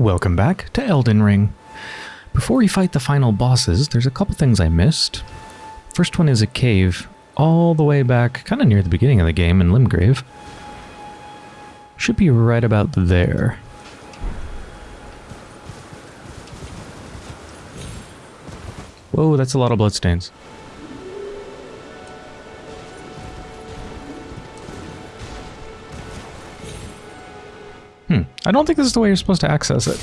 Welcome back to Elden Ring. Before we fight the final bosses, there's a couple things I missed. First one is a cave all the way back, kind of near the beginning of the game in Limgrave. Should be right about there. Whoa, that's a lot of bloodstains. I don't think this is the way you're supposed to access it.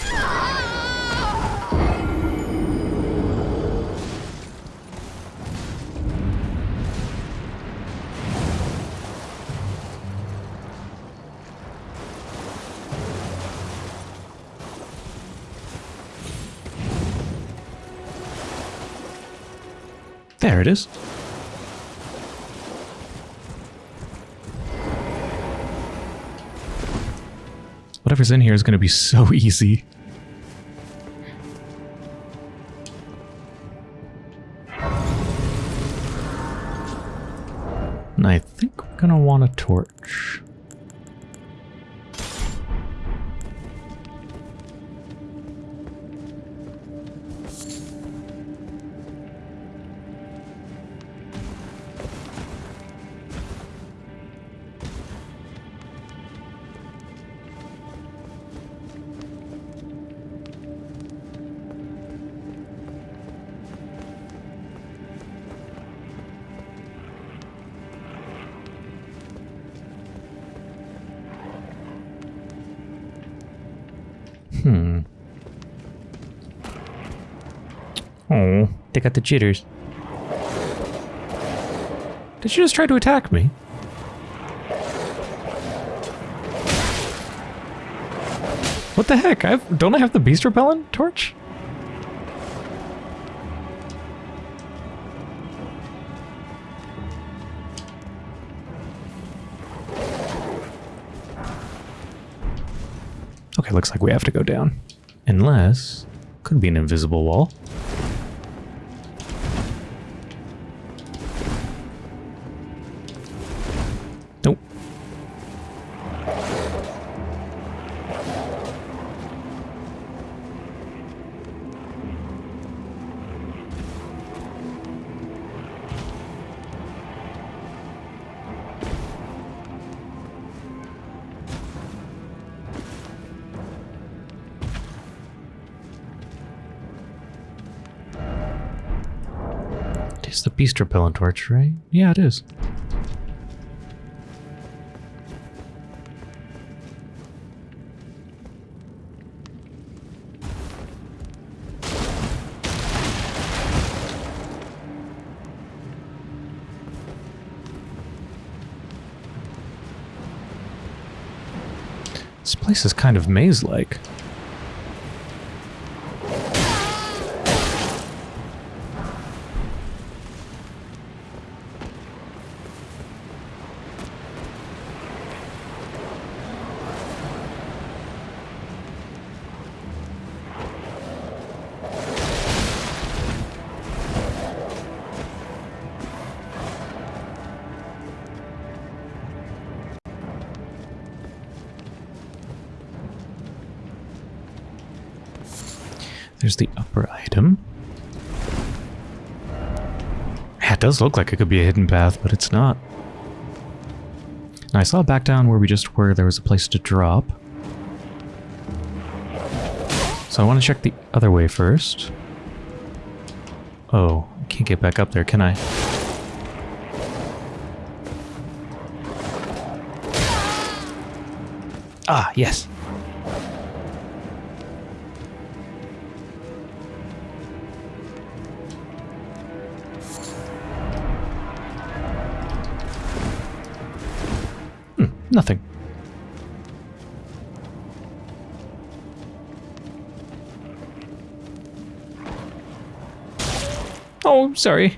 There it is. Whatever's in here is going to be so easy. They got the jitters. Did you just try to attack me? What the heck? I have, don't I have the beast repellent torch? Okay, looks like we have to go down. Unless... Could be an invisible wall. It is the beast repellent torch, right? Yeah, it is. This place is kind of maze-like. It does look like it could be a hidden path, but it's not. Now, I saw back down where we just were, there was a place to drop. So I want to check the other way first. Oh, I can't get back up there, can I? Ah, yes. Nothing. Oh, sorry.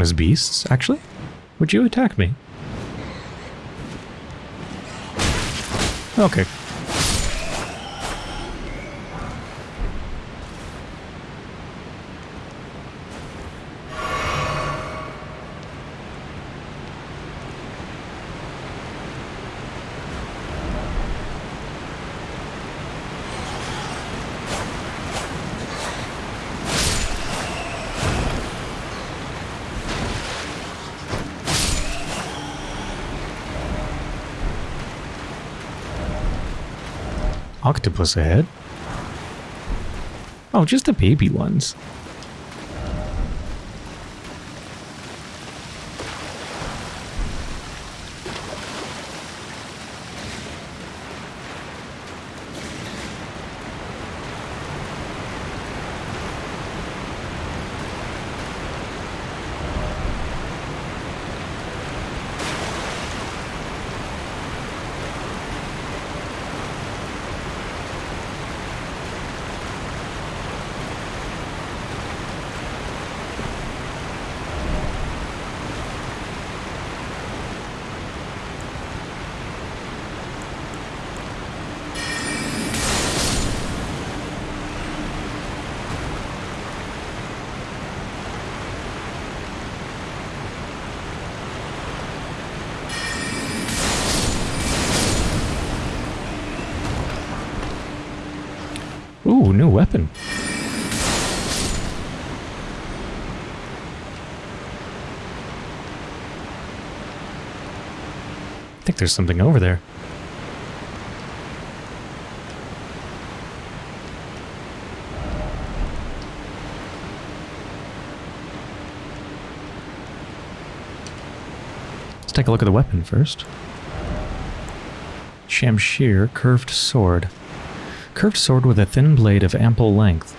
Count as beasts, actually? Would you attack me? Okay. Octopus ahead. Oh, just the baby ones. Ooh, new weapon. I think there's something over there. Let's take a look at the weapon first. Shamshir curved sword. Curved sword with a thin blade of ample length.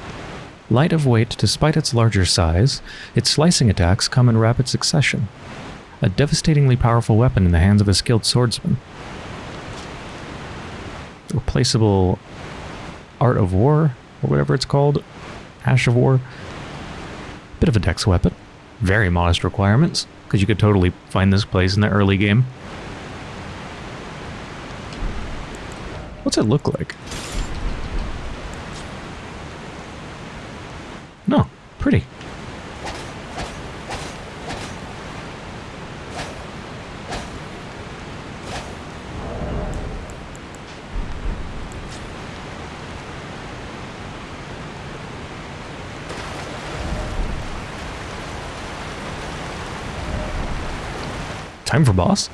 Light of weight despite its larger size, its slicing attacks come in rapid succession. A devastatingly powerful weapon in the hands of a skilled swordsman. Replaceable Art of War, or whatever it's called. Ash of War. Bit of a dex weapon. Very modest requirements, because you could totally find this place in the early game. What's it look like? No, pretty. Time for boss?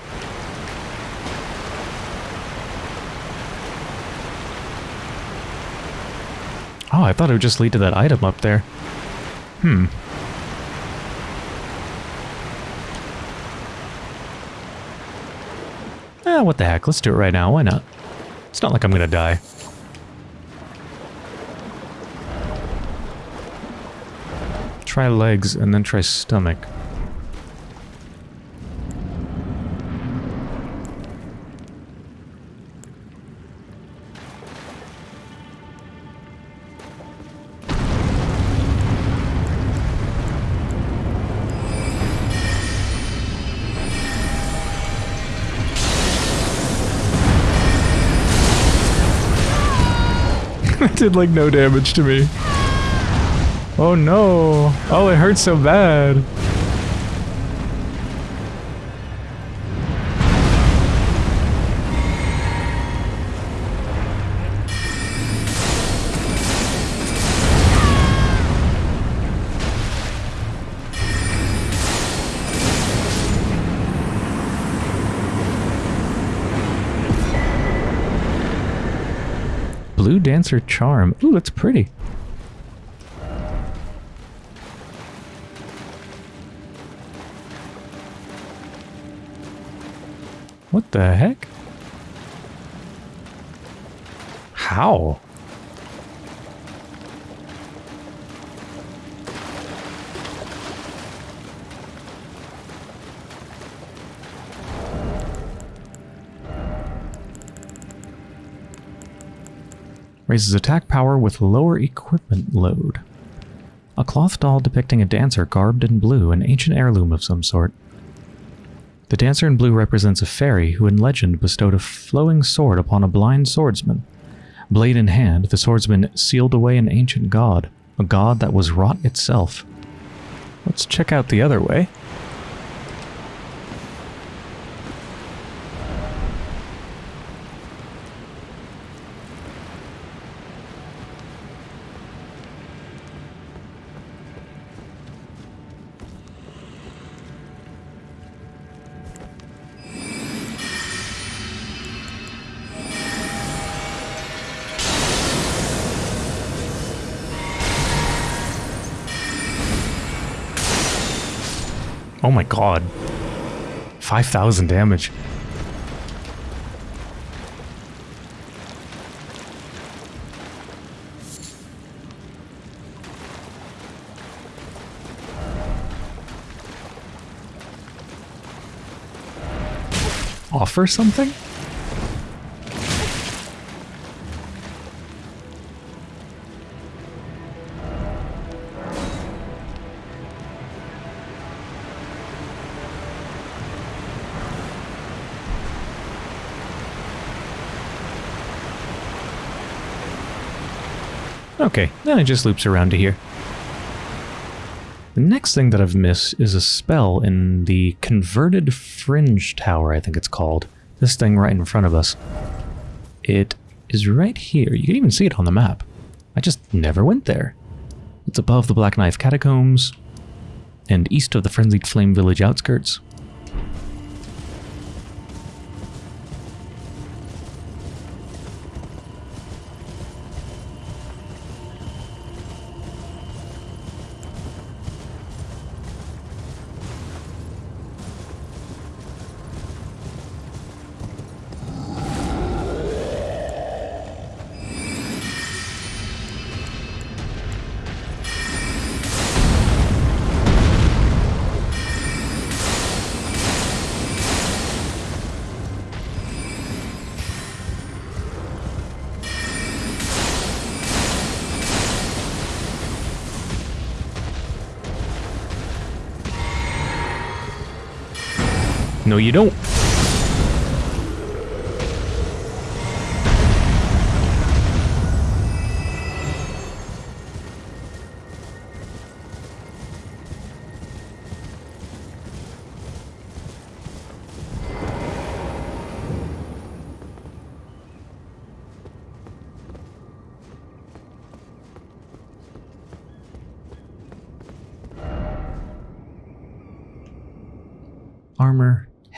Oh, I thought it would just lead to that item up there. Hmm. Ah, what the heck, let's do it right now, why not? It's not like I'm gonna die. Try legs and then try stomach. Did like no damage to me. Oh no. Oh, it hurts so bad. Blue Dancer Charm. Ooh, that's pretty. What the heck? How? Raises attack power with lower equipment load. A cloth doll depicting a dancer garbed in blue, an ancient heirloom of some sort. The dancer in blue represents a fairy who in legend bestowed a flowing sword upon a blind swordsman. Blade in hand, the swordsman sealed away an ancient god, a god that was rot itself. Let's check out the other way. Oh my god. 5,000 damage. Offer something? Okay, then it just loops around to here. The next thing that I've missed is a spell in the Converted Fringe Tower, I think it's called. This thing right in front of us. It is right here. You can even see it on the map. I just never went there. It's above the Black Knife Catacombs and east of the Frenzied Flame Village outskirts. No, you don't.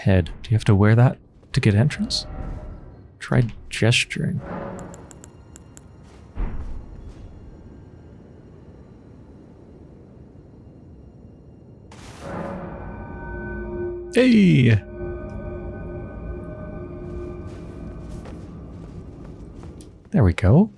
Head. Do you have to wear that to get entrance? Try gesturing. Hey! There we go.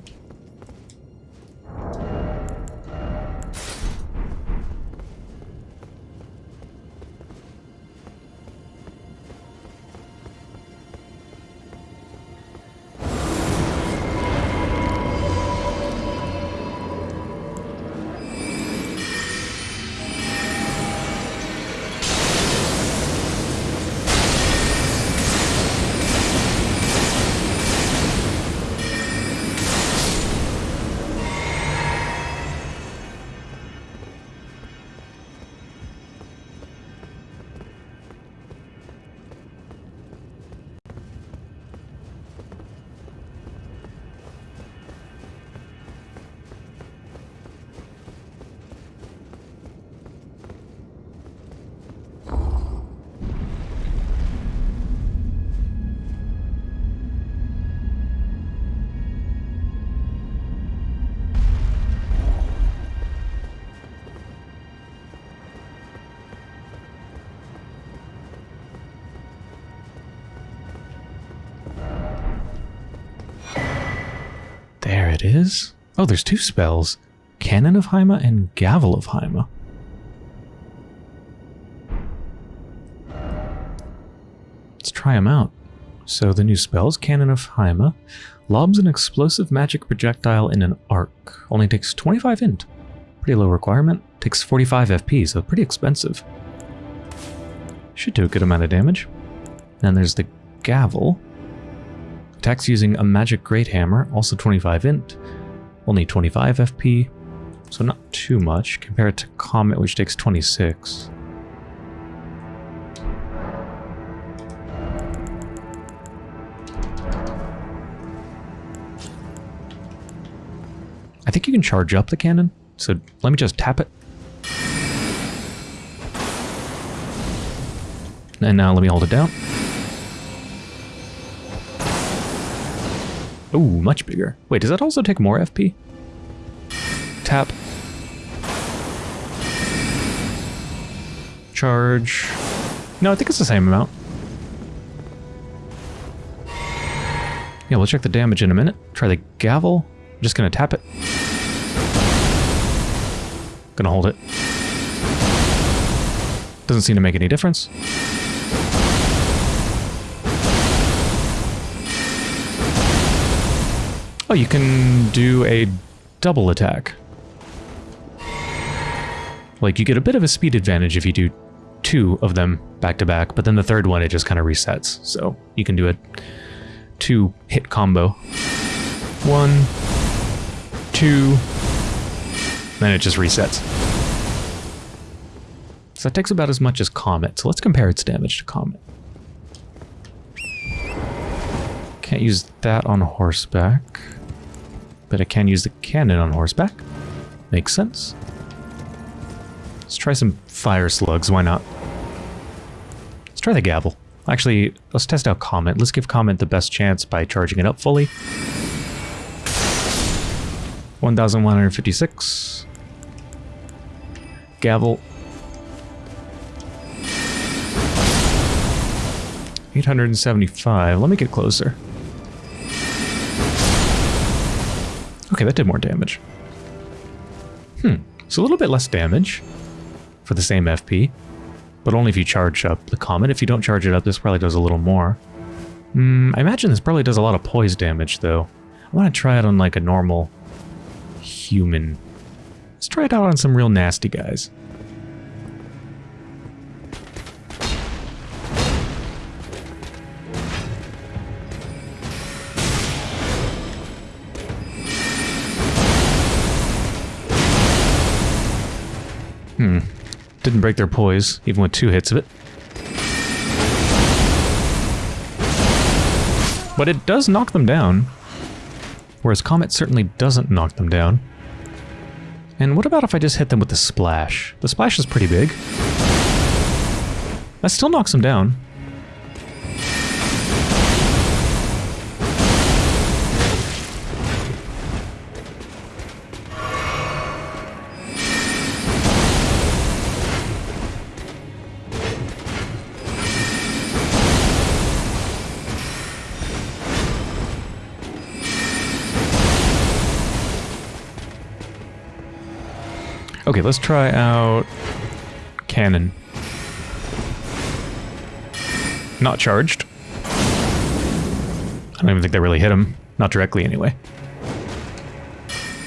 It is. Oh, there's two spells. Cannon of Haima and Gavel of Haima. Let's try them out. So the new spells, Cannon of Haima, lobs an explosive magic projectile in an arc. Only takes 25 int. Pretty low requirement. Takes 45 FP, so pretty expensive. Should do a good amount of damage. Then there's the Gavel. Attacks using a magic great hammer, also 25 int. Only 25 FP, so not too much compared to Comet, which takes 26. I think you can charge up the cannon, so let me just tap it. And now let me hold it down. Ooh, much bigger. Wait, does that also take more FP? Tap. Charge. No, I think it's the same amount. Yeah, we'll check the damage in a minute. Try the gavel. I'm just gonna tap it. Gonna hold it. Doesn't seem to make any difference. Oh, you can do a double attack. Like, you get a bit of a speed advantage if you do two of them back to back, but then the third one, it just kind of resets. So you can do a two hit combo. One, two, then it just resets. So that takes about as much as Comet. So let's compare its damage to Comet. Can't use that on horseback. But I can use the cannon on horseback. Makes sense. Let's try some fire slugs, why not? Let's try the gavel. Actually, let's test out Comet. Let's give Comet the best chance by charging it up fully. 1,156. Gavel. 875. Let me get closer. Okay, that did more damage. Hmm, so a little bit less damage for the same FP, but only if you charge up the Comet. If you don't charge it up, this probably does a little more. Hmm, I imagine this probably does a lot of poise damage, though. I want to try it on, like, a normal human. Let's try it out on some real nasty guys. Didn't break their poise, even with two hits of it. But it does knock them down. Whereas Comet certainly doesn't knock them down. And what about if I just hit them with the splash? The splash is pretty big. That still knocks them down. Okay, let's try out cannon. Not charged. I don't even think they really hit him. Not directly, anyway.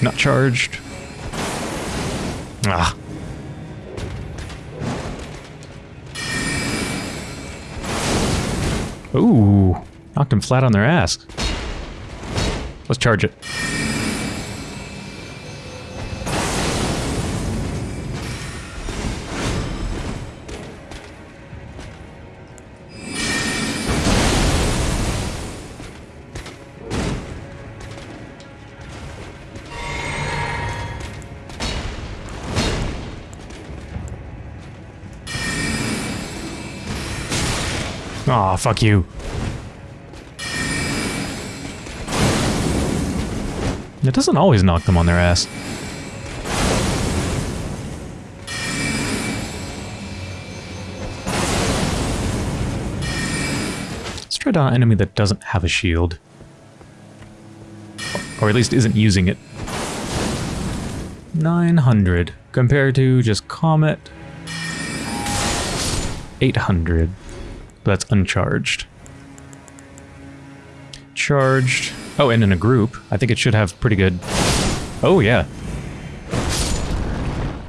Not charged. Ah. Ooh. Knocked him flat on their ass. Let's charge it. Fuck you. It doesn't always knock them on their ass. Let's try down an enemy that doesn't have a shield. Or at least isn't using it. 900 compared to just Comet. 800. That's uncharged. Charged. Oh, and in a group. I think it should have pretty good... Oh, yeah.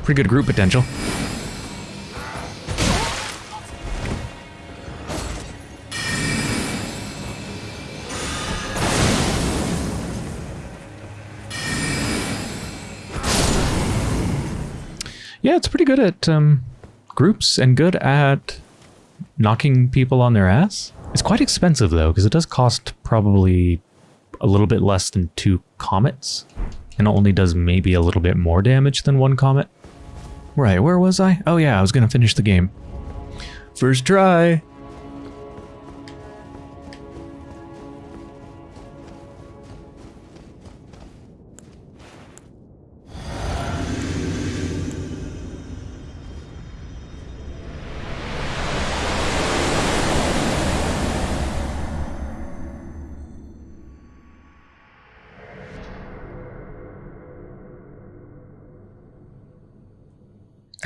Pretty good group potential. Yeah, it's pretty good at um, groups and good at knocking people on their ass. It's quite expensive though, because it does cost probably a little bit less than two comets, and only does maybe a little bit more damage than one comet. Right, where was I? Oh yeah, I was gonna finish the game. First try!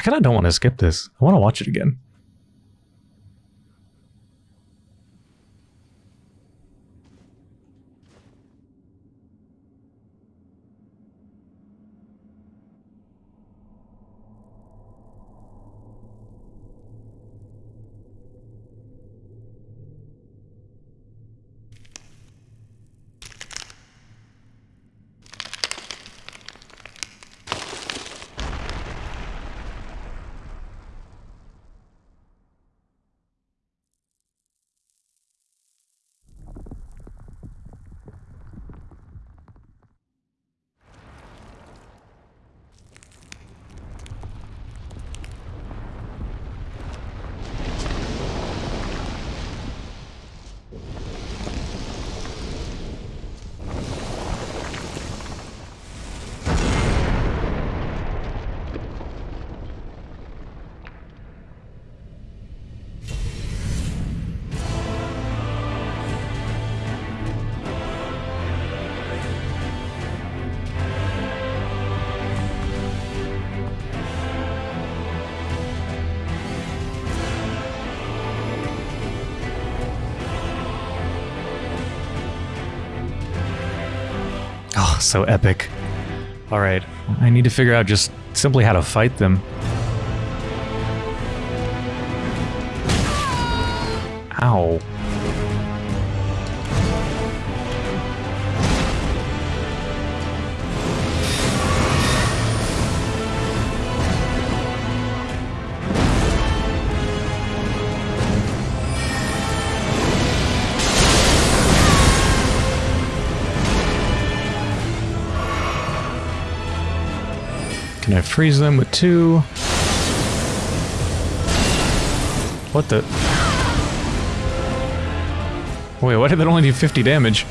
Kind of don't want to skip this. I want to watch it again. So epic. Alright, I need to figure out just simply how to fight them. Can I freeze them with two? What the? Wait, why did that only do 50 damage?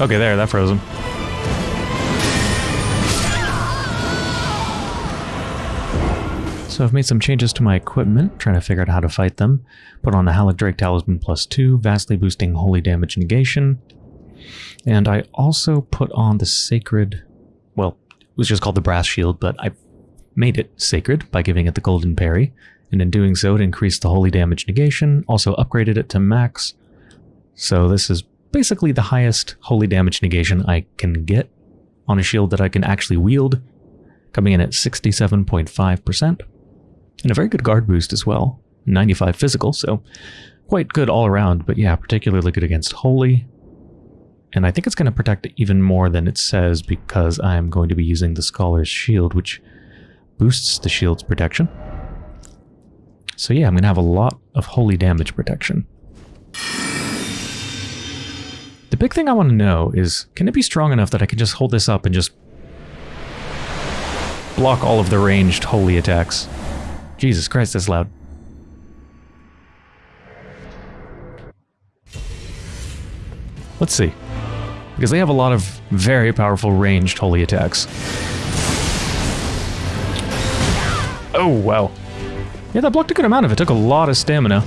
Okay, there, that froze him. So I've made some changes to my equipment, trying to figure out how to fight them. Put on the Haligdrake Talisman plus 2, vastly boosting holy damage negation. And I also put on the Sacred... Was just called the Brass Shield, but I made it sacred by giving it the Golden Parry. And in doing so, it increased the holy damage negation, also upgraded it to max. So this is basically the highest holy damage negation I can get on a shield that I can actually wield, coming in at 67.5%. And a very good guard boost as well. 95 physical, so quite good all around, but yeah, particularly good against Holy. And I think it's going to protect even more than it says because I'm going to be using the Scholar's Shield, which boosts the shield's protection. So yeah, I'm going to have a lot of Holy damage protection. The big thing I want to know is, can it be strong enough that I can just hold this up and just block all of the ranged Holy attacks? Jesus Christ, that's loud. Let's see. Because they have a lot of very powerful ranged holy attacks. Oh, wow. Yeah, that blocked a good amount of it. Took a lot of stamina.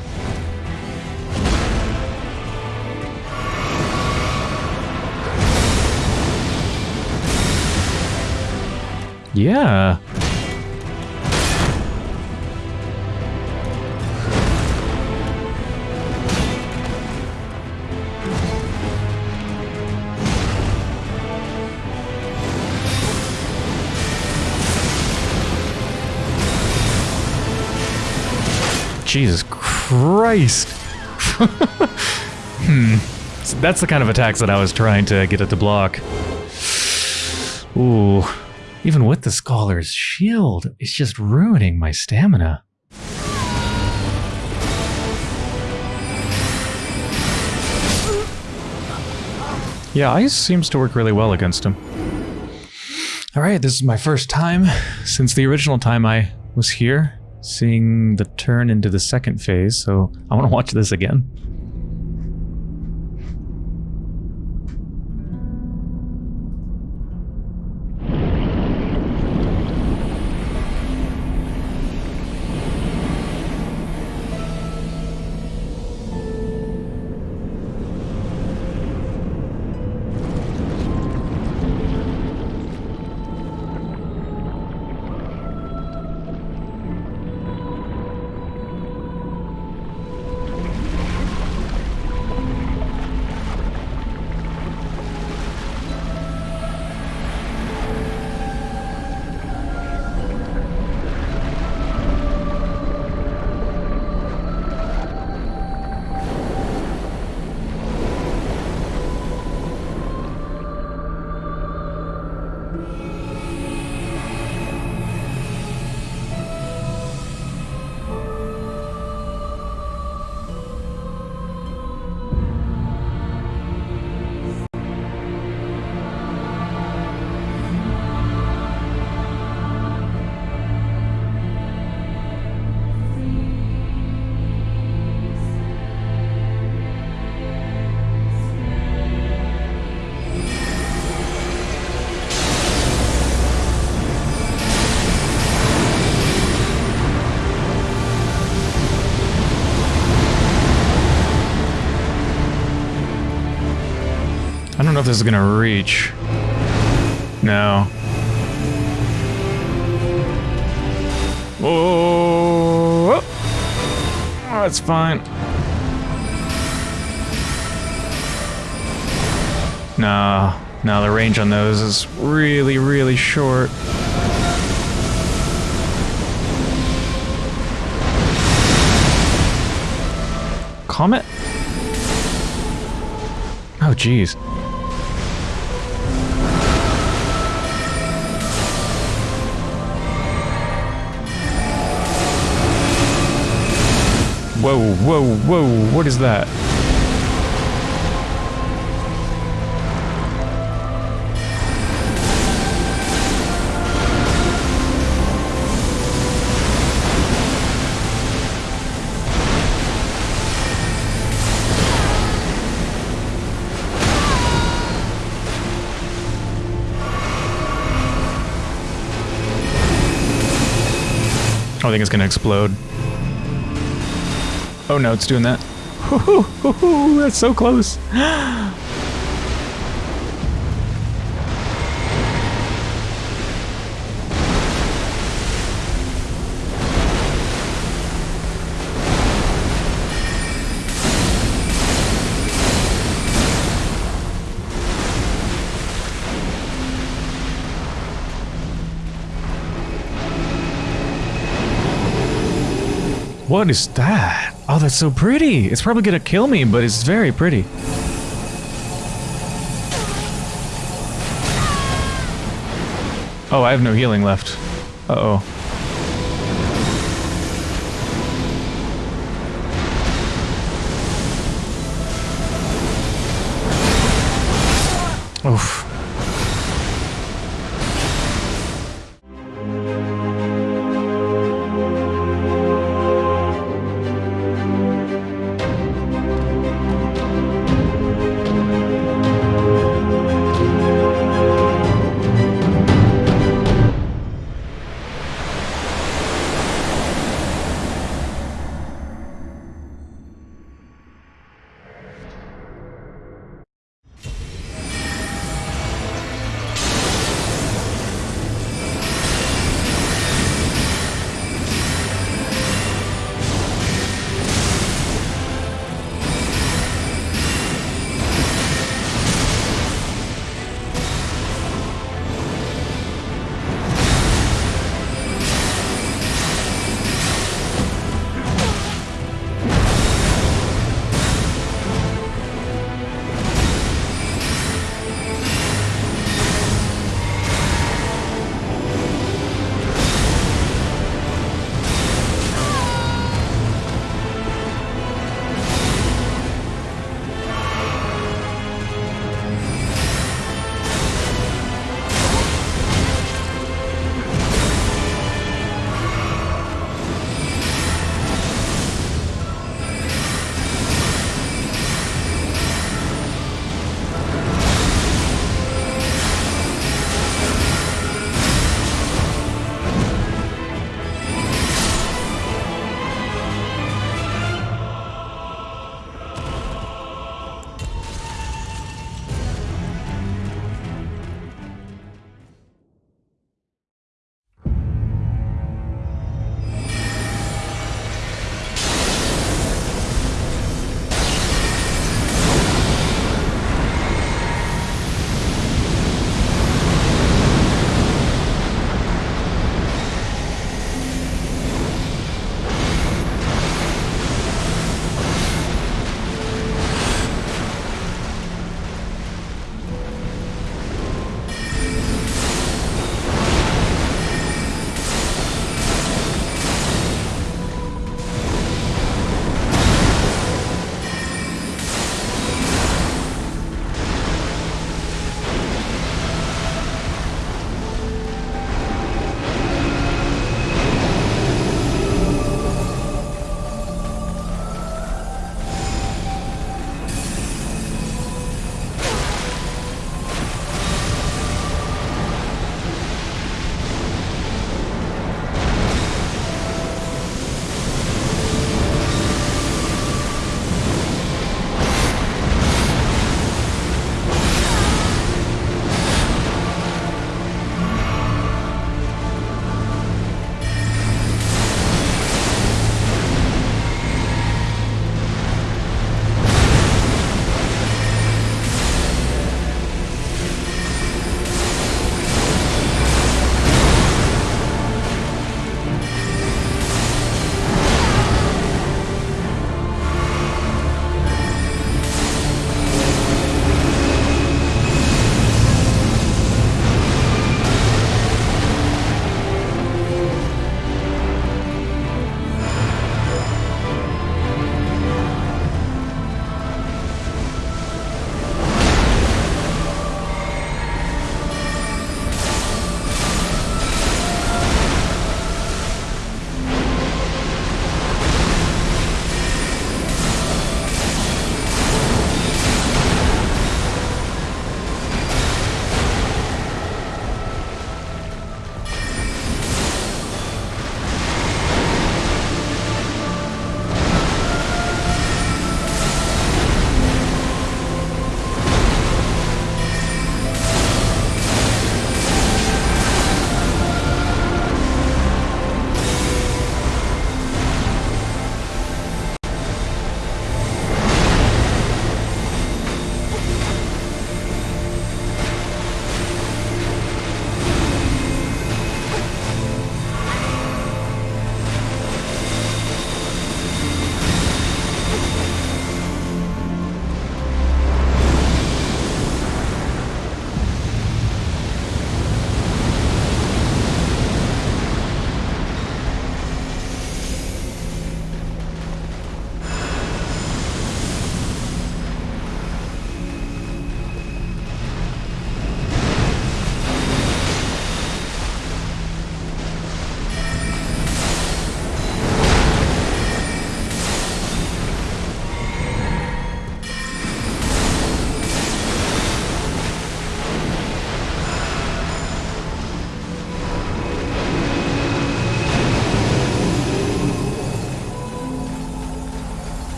Yeah. Jesus Christ. hmm. That's the kind of attacks that I was trying to get it to block. Ooh. Even with the Scholar's Shield, it's just ruining my stamina. Yeah, ice seems to work really well against him. Alright, this is my first time since the original time I was here, seeing the turn into the second phase, so I want to watch this again. Know if this is gonna reach. No. Oh, that's fine. No, no, the range on those is really, really short. Comet? Oh, jeez. Whoa, whoa, whoa, what is that? I think it's gonna explode. Oh no, it's doing that. That's so close. What is that? Oh, that's so pretty. It's probably gonna kill me, but it's very pretty. Oh, I have no healing left. Uh-oh. Oof.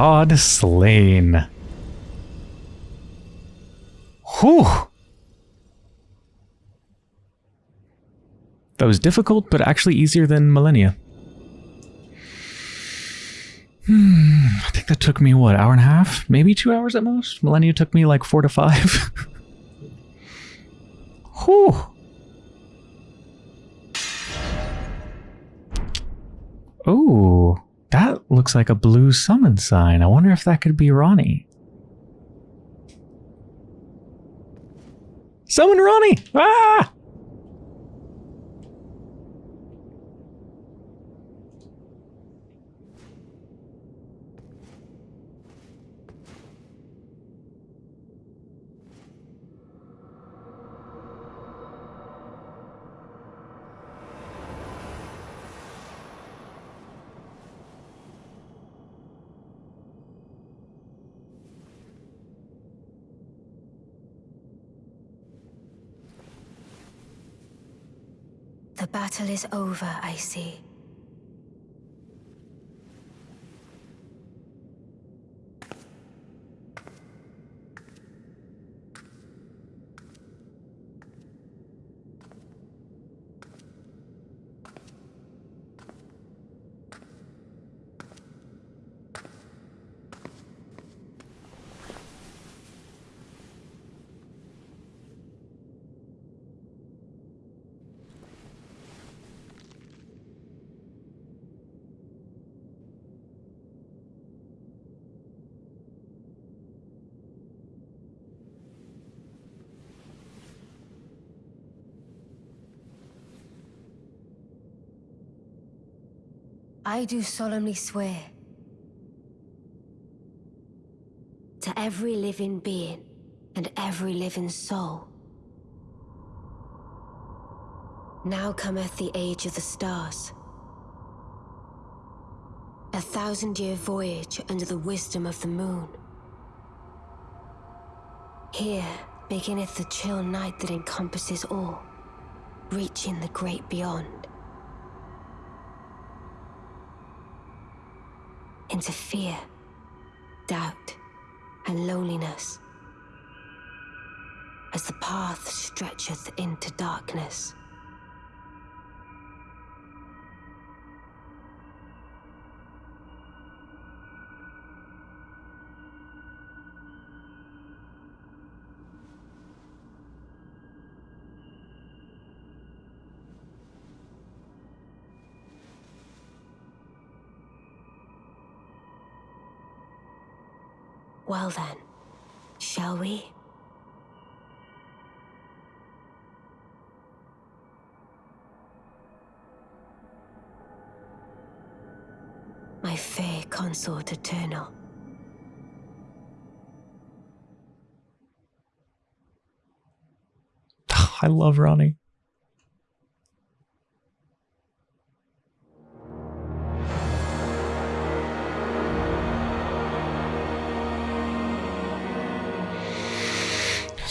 God slain. Whew. That was difficult, but actually easier than Malenia. Hmm, I think that took me, what, hour and a half? Maybe two hours at most? Malenia took me like four to five. Whew. Oh, that looks like a blue summon sign. I wonder if that could be Ranni. Summon Ranni! Ah! Battle is over, I see. I do solemnly swear to every living being and every living soul. Now cometh the age of the stars. A thousand-year voyage under the wisdom of the moon. Here beginneth the chill night that encompasses all, reaching the great beyond. Into fear, doubt, and loneliness as the path stretcheth into darkness. Well then, shall we? My fair consort eternal. I love Ranni.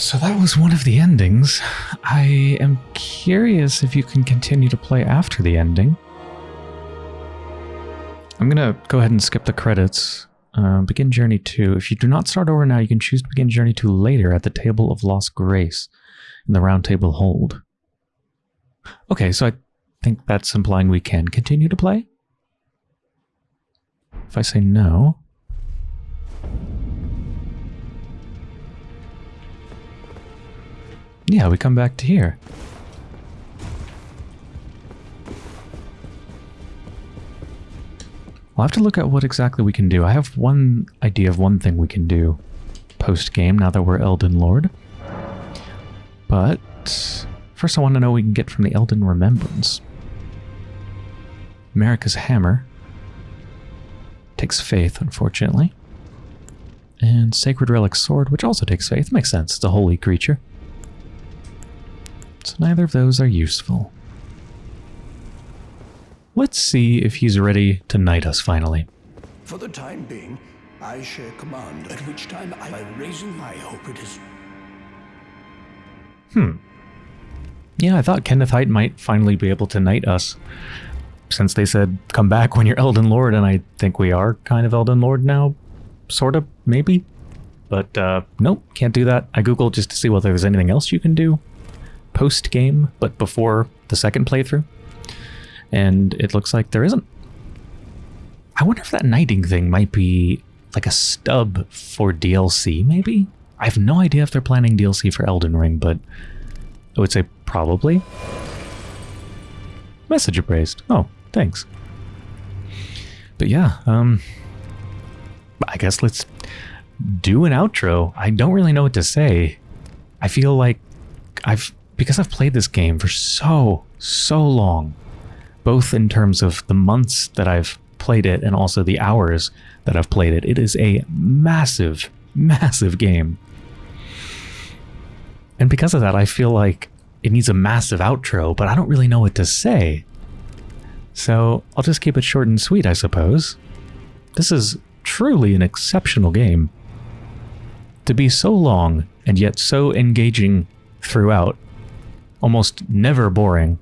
So that was one of the endings. I am curious if you can continue to play after the ending. I'm going to go ahead and skip the credits. Uh, begin Journey 2. If you do not start over now, you can choose to begin Journey 2 later at the Table of Lost Grace in the Round Table Hold. Okay, so I think that's implying we can continue to play. If I say no... Yeah, we come back to here. We'll have to look at what exactly we can do. I have one idea of one thing we can do post-game now that we're Elden Lord. But first I want to know what we can get from the Elden Remembrance. Marika's Hammer. Takes faith, unfortunately. And Sacred Relic Sword, which also takes faith. Makes sense, it's a holy creature. So neither of those are useful. Let's see if he's ready to knight us finally. For the time being, I share command, at which time I, by raising my hope it is... Hmm. Yeah, I thought Kenneth Haight might finally be able to knight us. Since they said, come back when you're Elden Lord, and I think we are kind of Elden Lord now. Sort of, maybe. But, uh, nope, can't do that. I googled just to see whether there's anything else you can do post-game, but before the second playthrough. And it looks like there isn't. I wonder if that knighting thing might be like a stub for DLC, maybe? I have no idea if they're planning DLC for Elden Ring, but I would say probably. Message appraised. Oh, thanks. But yeah, um I guess let's do an outro. I don't really know what to say. I feel like I've because I've played this game for so so long, both in terms of the months that I've played it and also the hours that I've played it. It is a massive massive game. And because of that, I feel like it needs a massive outro, but I don't really know what to say. So I'll just keep it short and sweet, I suppose. This is truly an exceptional game. To be so long and yet so engaging throughout, almost never boring.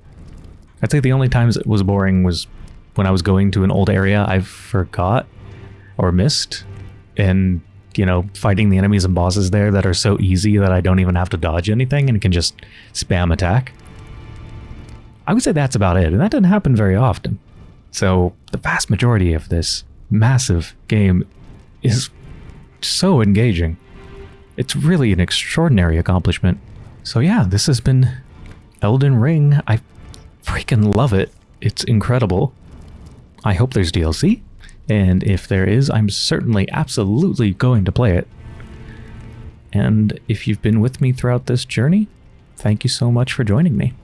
I'd say the only times it was boring was when I was going to an old area I forgot or missed, and you know, fighting the enemies and bosses there that are so easy that I don't even have to dodge anything and can just spam attack. I would say that's about it, and that doesn't happen very often. So the vast majority of this massive game is so engaging. It's really an extraordinary accomplishment. So yeah, this has been Elden Ring. I freaking love it. It's incredible. I hope there's DLC. And if there is, I'm certainly absolutely going to play it. And if you've been with me throughout this journey, thank you so much for joining me.